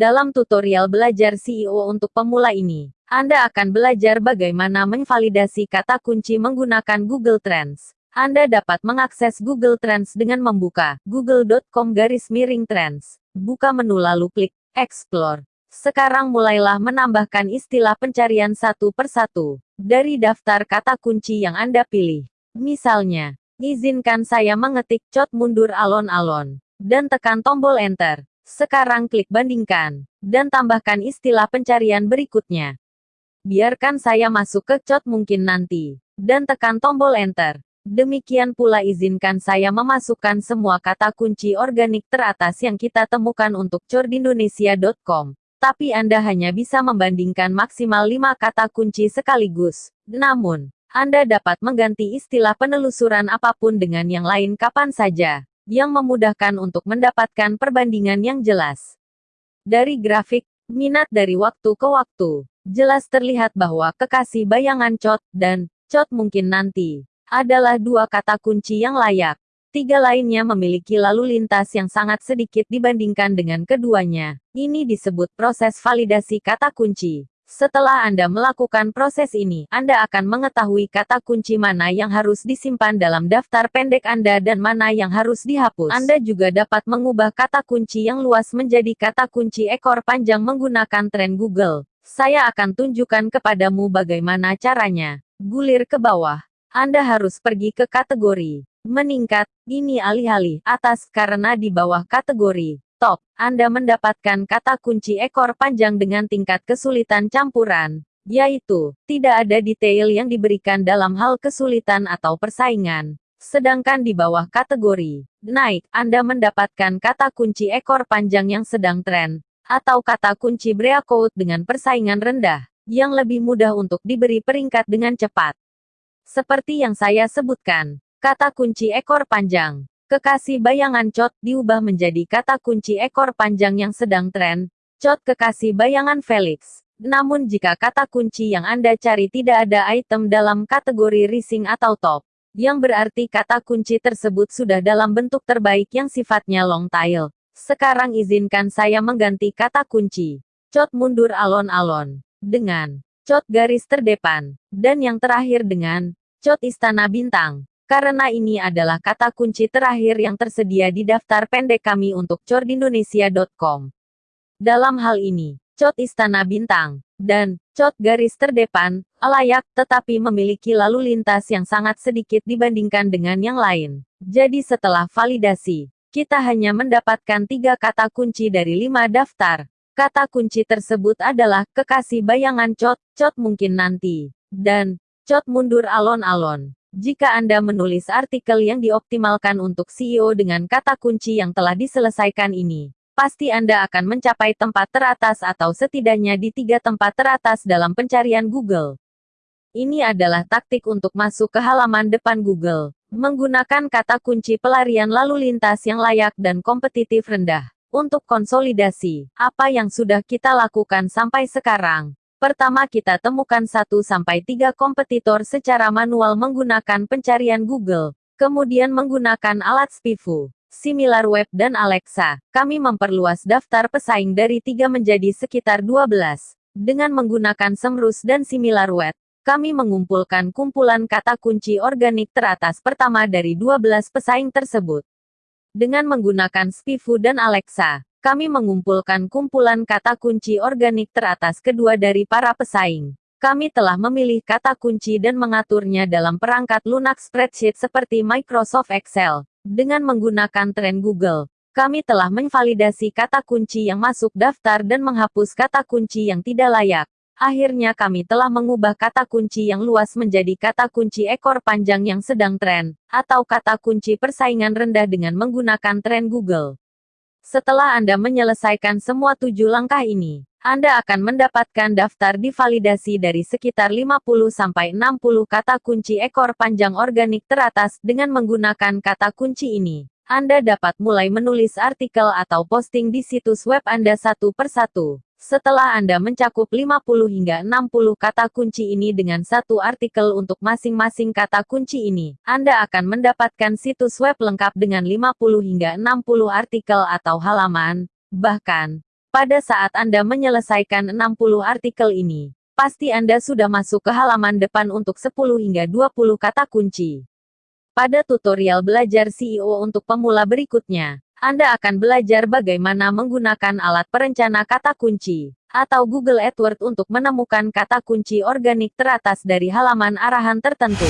Dalam tutorial belajar CEO untuk pemula ini, Anda akan belajar bagaimana memvalidasi kata kunci menggunakan Google Trends. Anda dapat mengakses Google Trends dengan membuka google.com garis miring trends. Buka menu lalu klik Explore. Sekarang mulailah menambahkan istilah pencarian satu persatu dari daftar kata kunci yang Anda pilih. Misalnya, izinkan saya mengetik cot mundur alon-alon, dan tekan tombol Enter. Sekarang klik bandingkan, dan tambahkan istilah pencarian berikutnya. Biarkan saya masuk ke cot mungkin nanti, dan tekan tombol enter. Demikian pula izinkan saya memasukkan semua kata kunci organik teratas yang kita temukan untuk cordindonesia.com. Tapi Anda hanya bisa membandingkan maksimal 5 kata kunci sekaligus. Namun, Anda dapat mengganti istilah penelusuran apa pun dengan yang lain kapan saja yang memudahkan untuk mendapatkan perbandingan yang jelas. Dari grafik, minat dari waktu ke waktu, jelas terlihat bahwa kekasih bayangan cot dan cot mungkin nanti adalah dua kata kunci yang layak. Tiga lainnya memiliki lalu lintas yang sangat sedikit dibandingkan dengan keduanya. Ini disebut proses validasi kata kunci. Setelah Anda melakukan proses ini, Anda akan mengetahui kata kunci mana yang harus disimpan dalam daftar pendek Anda dan mana yang harus dihapus. Anda juga dapat mengubah kata kunci yang luas menjadi kata kunci ekor panjang menggunakan tren Google. Saya akan tunjukkan kepadamu bagaimana caranya. Gulir ke bawah. Anda harus pergi ke kategori meningkat, ini alih-alih atas karena di bawah kategori top, Anda mendapatkan kata kunci ekor panjang dengan tingkat kesulitan campuran, yaitu, tidak ada detail yang diberikan dalam hal kesulitan atau persaingan. Sedangkan di bawah kategori naik, Anda mendapatkan kata kunci ekor panjang yang sedang tren, atau kata kunci breakout dengan persaingan rendah, yang lebih mudah untuk diberi peringkat dengan cepat. Seperti yang saya sebutkan, kata kunci ekor panjang Kekasih bayangan cot diubah menjadi kata kunci ekor panjang yang sedang tren, cot kekasih bayangan Felix. Namun jika kata kunci yang Anda cari tidak ada item dalam kategori rising atau top, yang berarti kata kunci tersebut sudah dalam bentuk terbaik yang sifatnya long tail. Sekarang izinkan saya mengganti kata kunci. Cot mundur alon-alon. Dengan cot garis terdepan. Dan yang terakhir dengan cot istana bintang karena ini adalah kata kunci terakhir yang tersedia di daftar pendek kami untuk cordindonesia.com. Dalam hal ini, cot istana bintang, dan cot garis terdepan, layak tetapi memiliki lalu lintas yang sangat sedikit dibandingkan dengan yang lain. Jadi setelah validasi, kita hanya mendapatkan tiga kata kunci dari lima daftar. Kata kunci tersebut adalah kekasih bayangan cot, cot mungkin nanti, dan cot mundur alon-alon. Jika Anda menulis artikel yang dioptimalkan untuk CEO dengan kata kunci yang telah diselesaikan ini, pasti Anda akan mencapai tempat teratas atau setidaknya di tiga tempat teratas dalam pencarian Google. Ini adalah taktik untuk masuk ke halaman depan Google, menggunakan kata kunci pelarian lalu lintas yang layak dan kompetitif rendah. Untuk konsolidasi, apa yang sudah kita lakukan sampai sekarang, Pertama kita temukan 1-3 kompetitor secara manual menggunakan pencarian Google, kemudian menggunakan alat SPIFU, SimilarWeb dan Alexa. Kami memperluas daftar pesaing dari 3 menjadi sekitar 12. Dengan menggunakan Semrus dan SimilarWeb, kami mengumpulkan kumpulan kata kunci organik teratas pertama dari 12 pesaing tersebut. Dengan menggunakan SPIFU dan Alexa, kami mengumpulkan kumpulan kata kunci organik teratas kedua dari para pesaing. Kami telah memilih kata kunci dan mengaturnya dalam perangkat lunak spreadsheet seperti Microsoft Excel. Dengan menggunakan tren Google, kami telah memvalidasi kata kunci yang masuk daftar dan menghapus kata kunci yang tidak layak. Akhirnya kami telah mengubah kata kunci yang luas menjadi kata kunci ekor panjang yang sedang tren, atau kata kunci persaingan rendah dengan menggunakan tren Google. Setelah Anda menyelesaikan semua tujuh langkah ini, Anda akan mendapatkan daftar divalidasi dari sekitar 50-60 kata kunci ekor panjang organik teratas dengan menggunakan kata kunci ini. Anda dapat mulai menulis artikel atau posting di situs web Anda satu persatu. Setelah Anda mencakup 50 hingga 60 kata kunci ini dengan satu artikel untuk masing-masing kata kunci ini, Anda akan mendapatkan situs web lengkap dengan 50 hingga 60 artikel atau halaman. Bahkan, Pada saat Anda menyelesaikan 60 artikel ini, pasti Anda sudah masuk ke halaman depan untuk 10 hingga 20 kata kunci. Pada tutorial belajar CEO untuk pemula berikutnya, Anda akan belajar bagaimana menggunakan alat perencana kata kunci atau Google AdWords untuk menemukan kata kunci organik teratas dari halaman arahan tertentu.